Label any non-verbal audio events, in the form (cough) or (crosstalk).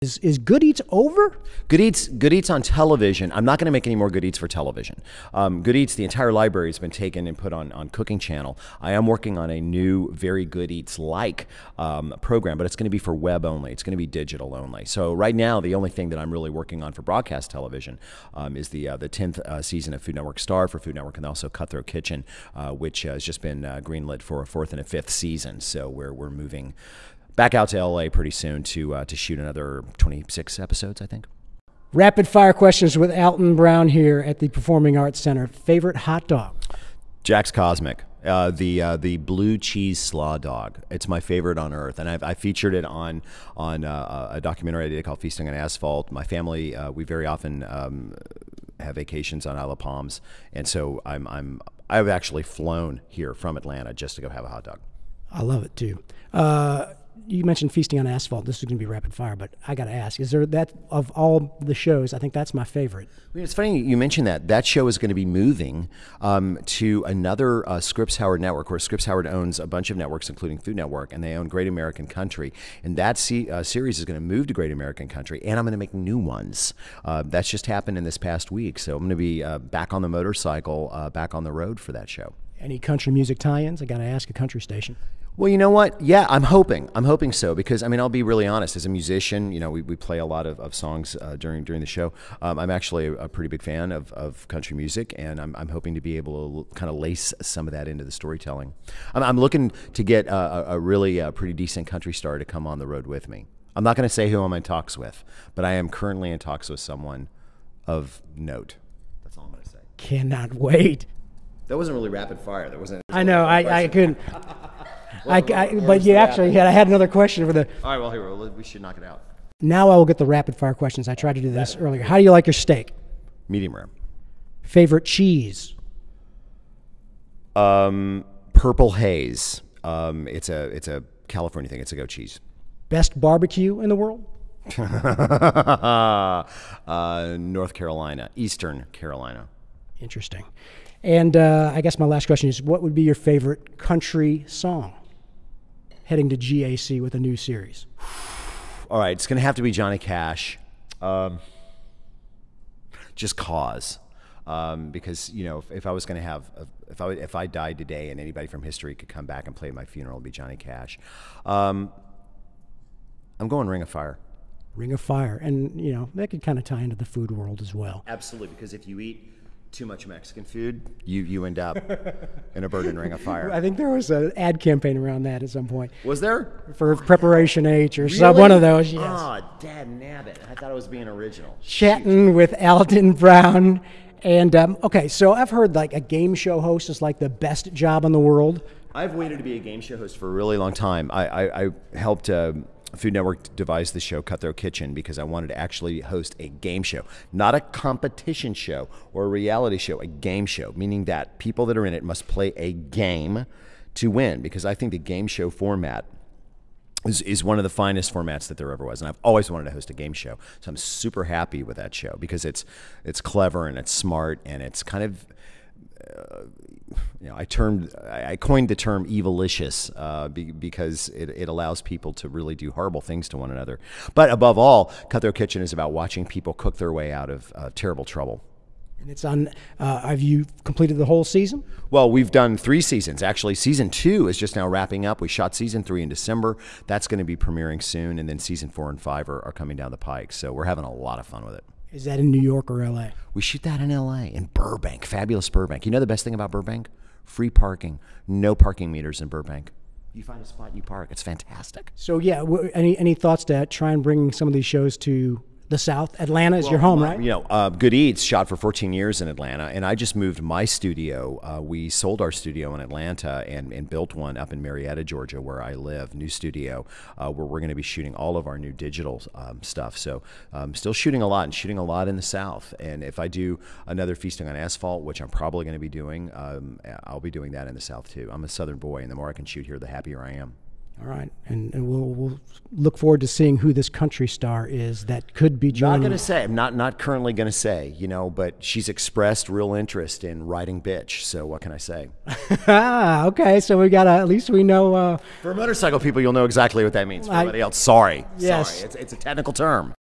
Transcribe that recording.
Is, is Good Eats over? Good Eats, Good Eats on television. I'm not going to make any more Good Eats for television. Um, Good Eats, the entire library has been taken and put on on Cooking Channel. I am working on a new, very Good Eats like um, program, but it's going to be for web only. It's going to be digital only. So right now, the only thing that I'm really working on for broadcast television um, is the uh, the 10th uh, season of Food Network Star for Food Network, and also Cutthroat Kitchen, uh, which has just been uh, greenlit for a fourth and a fifth season. So we're we're moving back out to LA pretty soon to uh, to shoot another 26 episodes, I think. Rapid fire questions with Alton Brown here at the Performing Arts Center. Favorite hot dog? Jack's Cosmic. Uh, the uh, the blue cheese slaw dog. It's my favorite on earth, and I've, I featured it on on uh, a documentary I did called Feasting on Asphalt. My family, uh, we very often um, have vacations on Isle of Palms, and so I'm I'm I've actually flown here from Atlanta just to go have a hot dog. I love it too. You mentioned feasting on asphalt. This is going to be rapid fire, but I got to ask: Is there that of all the shows? I think that's my favorite. It's funny you mentioned that. That show is going to be moving um, to another uh, Scripps Howard network, where Scripps Howard owns a bunch of networks, including Food Network, and they own Great American Country. And that se- uh, series is going to move to Great American Country, and I'm going to make new ones. Uh, that's just happened in this past week, so I'm going to be uh, back on the motorcycle, uh, back on the road for that show. Any country music tie-ins? I got to ask a country station. Well, you know what? Yeah, I'm hoping. I'm hoping so because I mean, I'll be really honest. As a musician, you know, we, we play a lot of, of songs uh, during during the show. Um, I'm actually a, a, pretty big fan of, of country music, and I'm, I'm hoping to be able to kind of lace some of that into the storytelling. I'm, I'm looking to get a, a really uh, pretty decent country star to come on the road with me. I'm not going to say who I'm in talks with, but I am currently in talks with someone of note. That's all I'm going to say. Cannot wait. That wasn't really rapid fire. That wasn't. I know. I, I couldn't. (laughs) I, I, but you actually had. I had another question for the. All right. Well, here we should knock it out. Now I will get the rapid fire questions. I tried to do this earlier. How do you like your steak? Medium rare. Favorite cheese? Um, purple haze. Um, it's a it's a California thing. It's a goat cheese. Best barbecue in the world? (laughs) uh, North Carolina, Eastern Carolina. Interesting. And uh, I guess my last question is what would be your favorite country song heading to GAC with a new series? (sighs) All right, it's going to have to be Johnny Cash. Um, just cause. Um, because you know, if, if I was going to have, a, if I if I died today and anybody from history could come back and play my funeral, it'd be Johnny Cash. Um, I'm going Ring of Fire. Ring of Fire, and you know that could kind of tie into the food world as well. Absolutely, because if you eat too much Mexican food, you you end up (laughs) in a burning ring of fire. I think there was an ad campaign around that at some point. Was there for Preparation H or really? some one of those? Yes. Oh, dad nabbit! I thought it was being original. Chatting with Alton (laughs) Brown, and um, okay, so I've heard like a game show host is like the best job in the world. I've waited to be a game show host for a really long time. I I, I helped. Uh, Food Network devised the show Cutthroat Kitchen because I wanted to actually host a game show, not a competition show or a reality show, a game show, meaning that people that are in it must play a game to win. Because I think the game show format is, is one of the finest formats that there ever was, and I've always wanted to host a game show. So I'm super happy with that show because it's it's clever and it's smart and it's kind of you know, I termed, I coined the term evilicious uh, be, because it, it allows people to really do horrible things to one another. But above all, Cutthroat Kitchen is about watching people cook their way out of uh, terrible trouble. And it's on. Uh, have you completed the whole season? Well, we've done three seasons. Actually, season two is just now wrapping up. We shot season three in December. That's going to be premiering soon, and then season four and five are, are coming down the pike. So we're having a lot of fun with it. Is that in New York or LA? We shoot that in LA, in Burbank, fabulous Burbank. You know the best thing about Burbank? Free parking, no parking meters in Burbank. You find a spot, you park. It's fantastic. So yeah, any any thoughts to try and bring some of these shows to the South. Atlanta is well, your home, my, right? You know, uh, Good Eats shot for 14 years in Atlanta, and I just moved my studio. Uh, we sold our studio in Atlanta and, and built one up in Marietta, Georgia, where I live. New studio uh, where we're going to be shooting all of our new digital um, stuff. So, um, still shooting a lot and shooting a lot in the South. And if I do another feasting on asphalt, which I'm probably going to be doing, um, I'll be doing that in the South too. I'm a Southern boy, and the more I can shoot here, the happier I am. All right, and, and we'll, we'll look forward to seeing who this country star is that could be joining. Not gonna say. I'm not not currently gonna say. You know, but she's expressed real interest in writing bitch. So what can I say? ah, (laughs) okay. So we got at least we know. Uh, For motorcycle people, you'll know exactly what that means. For I- everybody else, sorry. Yes. Sorry. It's, it's a technical term.